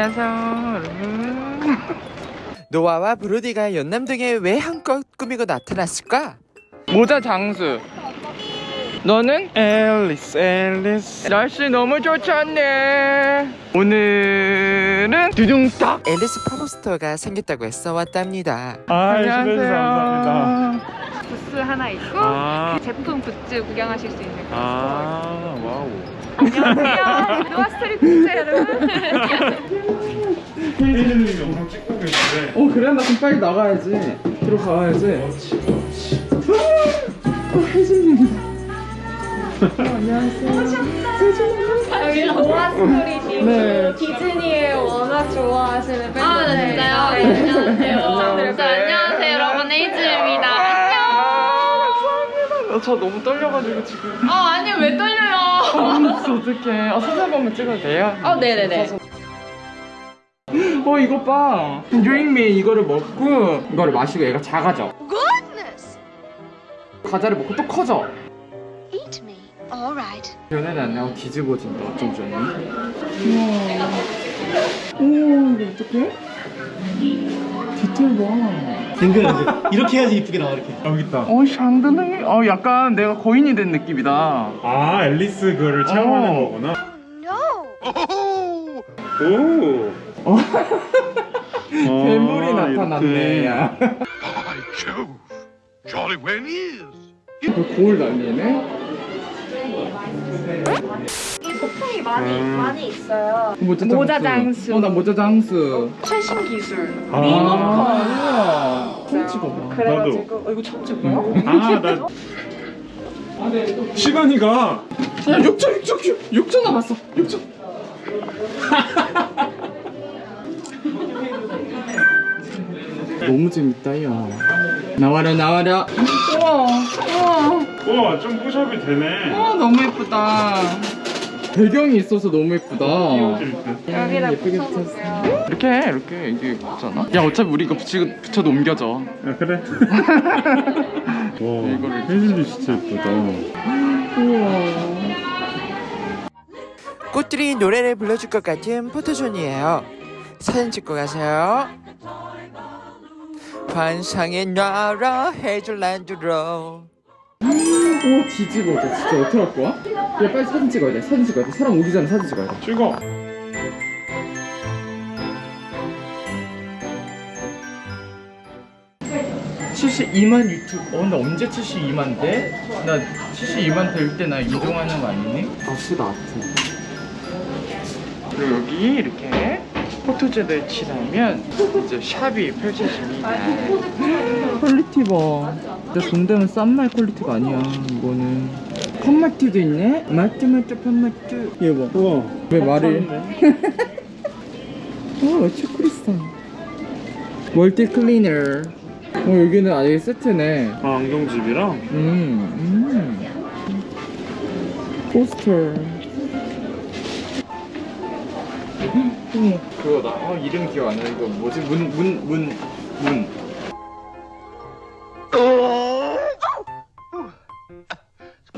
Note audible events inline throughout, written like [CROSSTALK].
안녕하세요 여러분 노아와 브로디가 연남동에 왜 한껏 꾸미고 나타났을까? 모자 장수 너는? 앨리스 앨리스 날씨 너무 좋잖네 오늘은 두둥탁 앨리스 pop-up store가 생겼다고 해서 왔답니다. 아, 안녕하세요. 감사합니다. 하나 있고 아, 그 제품 굿즈 구경하실 수 있는 곳 아, wow. 안녕하세요 노아 스토리 굿즈 여러분 [LAUGHS] 혜진님이 영상 찍고 계신데. 어 그래 나 그럼 빨리 나가야지 들어가야지 [LAUGHS] 여기 노아 스토리님 네. 디즈니에 워낙 좋아하시는 팬인데 아, 네, 진짜요? 네, 안녕하세요. 안녕하세요. 안녕하세요, 여러분. 헤이즈입니다. 저 너무 떨려가지고 지금 아, 아니, 왜 떨려요? [LAUGHS] 아 어떡해 아 사진 한 번만 찍어도 돼요? 어, 네네네. 어 이거 봐 드링미 이거를 먹고 이거를 마시고 얘가 작아져 과자를 먹고 또 커져 Eat me. All right. 연애는 안 나고 뒤집어진다 어쩜 좋니? 우와 우와 이거 어떡해? 디테일 봐 댕글 이렇게 해야지 이쁘게 나와 이렇게 여기 있다. 어, 샹들레? 어, 약간 내가 거인이 된 느낌이다. 아, 앨리스 그거를 체험하는 어. 거구나. No. 오. 어. 아, 괴물이 나타났네, 이렇게. 야. By Jove! Jolly well is! 그 날리네? 이 소품이 많이 음. 많이 있어요. 모자 장수. 모자 장수. 어, 나 모자 장수. 최신 기술. 아, 아, 우와. 처음 찍어봐. 그래가지고 어, 이거 처음 찍어요? 아, 나. 시간이 가. 야, 6초, 6초, 6초 남았어. 6초. [LAUGHS] 너무 재밌다, 야. 나와라, 나와라. 우와, 우와. 와, 좀 pushup이 되네. 아 너무 예쁘다 배경이 있어서 너무 예쁘다 여기다 예쁘게 붙여놓을게요. 이렇게 해, 이렇게 이게 붙잖아 야 어차피 우리 이거 붙이, 붙여도 옮겨져 야, 그래. [LAUGHS] 와, 이거를 혜진님 진짜 예쁘다. 우와 꽃들이 노래를 불러줄 것 같은 포토존이에요. 사진 찍고 가세요. 환상의 나라 해줄란드로 오 뒤집어져 진짜 어떻게 할 거야? 야 빨리 사진 찍어야 돼 사진 찍어야 돼 사람 오기 전에 사진 찍어야 돼 찍어. (72만) 유튜브 어나 언제 (72만) 돼? 나 (72만) 될 때 나 이동하는 거 아니니? 아프다 아프 그리고 여기 이렇게 포토제를 칠하면 이제 샵이 펼쳐집니다 퀄리티 봐 진짜 돈 되면 싼 말 퀄리티가 아니야 이거는 펀마트도 있네? 마트 마트 펀마트 얘 봐. 우와. 왜 말을 어 초크리스타 멀티 클리너 어 여기는 아예 세트네 아, 안경집이랑? 음, 음. 포스터 어머 그거다 어 이름 기억 안 나. 이거 뭐지 문 문 문 문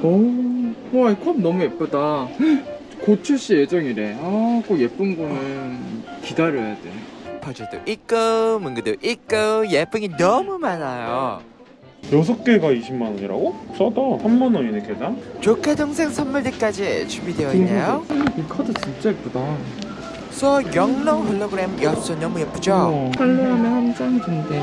오, 와, 이 컵 너무 예쁘다. [GASPS] 곧 출시 예정이래. 아, 꼭 예쁜 거는 기다려야 돼. 퍼즐도 있고 문구도 있고 예쁜 게 너무 많아요. 여섯 개가 20만 원이라고? 싸다. 3만 원이네, 개당? 조카 동생 선물들까지 준비되어 있네요. 이 카드 진짜 예쁘다. so 영롱 홀로그램 엽서 너무 예쁘죠? 팔로우하면 한장 준대.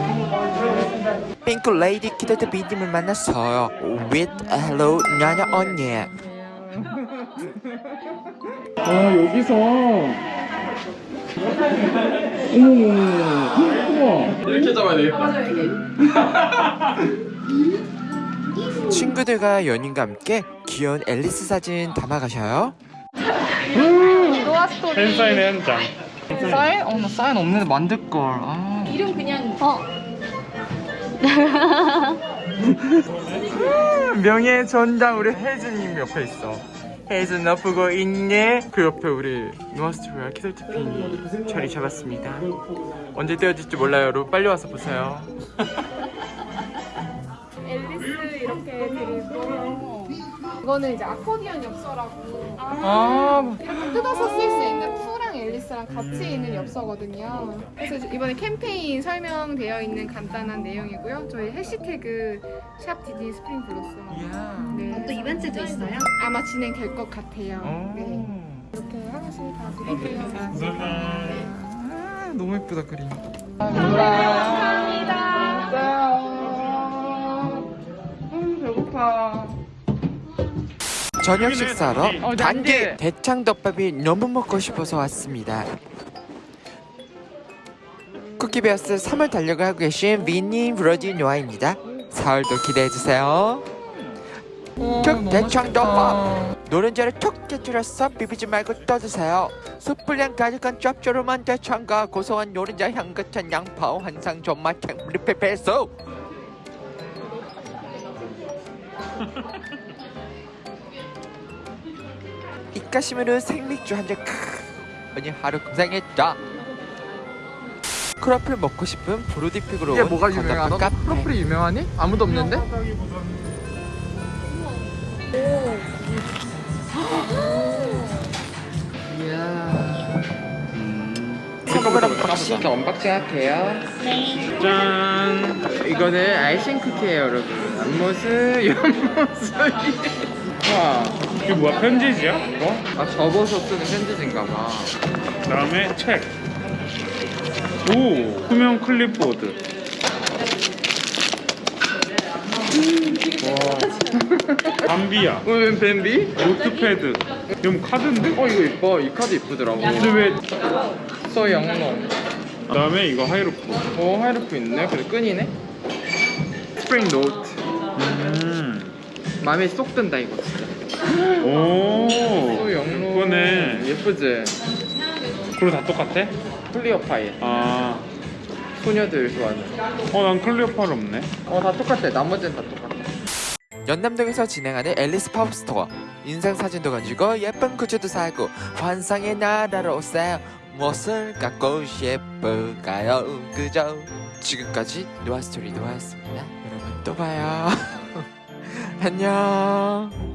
핑크 레이디 키드트 비님을 만났어요. With hello 나나 언니. 아, 여기서. 우와. 이렇게 잡아야 되겠다. 친구들과 연인과 함께 귀여운 앨리스 사진 담아가셔요. 노아스토리 팬사인회 한 장. 사인? 어, 나 사인 없는데 만들걸. 아. 이름 그냥 [LAUGHS] 명예 전당 우리 혜진님 옆에 있어. 혜진 너 보고 있니? 그 옆에 우리 노아스트리아 키설티핀이 자리 잡았습니다. 언제 떼어질지 몰라요, 여러분. 빨리 와서 보세요. [LAUGHS] 앨리스 이렇게 드리고 이거는 이제 아코디언 엽서라고 아, 이렇게 뜯어서 쓸 수 있는 푸랑 앨리스랑 같이 있는 엽서거든요. 그래서 이번에 캠페인 설명되어 있는 간단한 내용이고요. 저희 해시태그 샵 디디 스프링 블로썸. 네. 또 이벤트도 있어요? 아마 진행될 것 같아요. 어. 네. 이렇게 하나씩 다 드릴게요. 아, 너무 예쁘다 그림. 음, 배고파. 저녁 식사로 어, 단계. 대창덮밥이 너무 먹고 싶어서 왔습니다. 쿠키베어스 3월 달려가고 계신 미니 브로디 노아입니다. 서울도 기대해주세요. 어, 툭 대창덮밥. 노른자를 툭 깨뜨려서 비비지 말고 떠드세요. 숯불향 가득한 짭조름한 대창과 고소한 노른자 향 같은 양파 환상 존맛 행리페페소 [LAUGHS] 입가심으로 생맥주 한잔 오늘 하루 고생했다. 크로플 먹고 싶은 브로디픽으로 이게 온 뭐가? 카페. 프로필이 유명하니? 아무도 없는데? 박식 언박싱 할게요. 짠. 이거는 아이싱 쿠키예요, 여러분. 앞모습, 옆모습. [LAUGHS] 와, 이게 뭐야 편지지야? 어? 아 접어서 쓰는 편지지인가 봐. 그다음에 책. 오 투명 클립보드. 밤비야. 어, 웬 밤비? notepad. 이건 카드인데? 어, 이거 이뻐. 이 카드 이쁘더라고. 근데 왜? so 영롱. 그다음에 이거 하이루프. 어, 하이루프 있네. 근데 끈이네. 스프링 노트. 음. 마음에 쏙 든다 이거. 오. so 영롱. 이거네. 예쁘지? 그리고 다 똑같아? 클리어 파일. 아. 소녀들 좋아하는. 어, 난 클리어 파일 없네. 어, 다 똑같아. 나머지는 다 똑같아. 연남동에서 진행하는 앨리스 팝업 스토어 인생 사진도 건지고 예쁜 굿즈도 사고 환상의 나라로 오세요 무엇을 갖고 싶을까요 그저 지금까지 노아스토리 노아였습니다 여러분 또 봐요 [LAUGHS] 안녕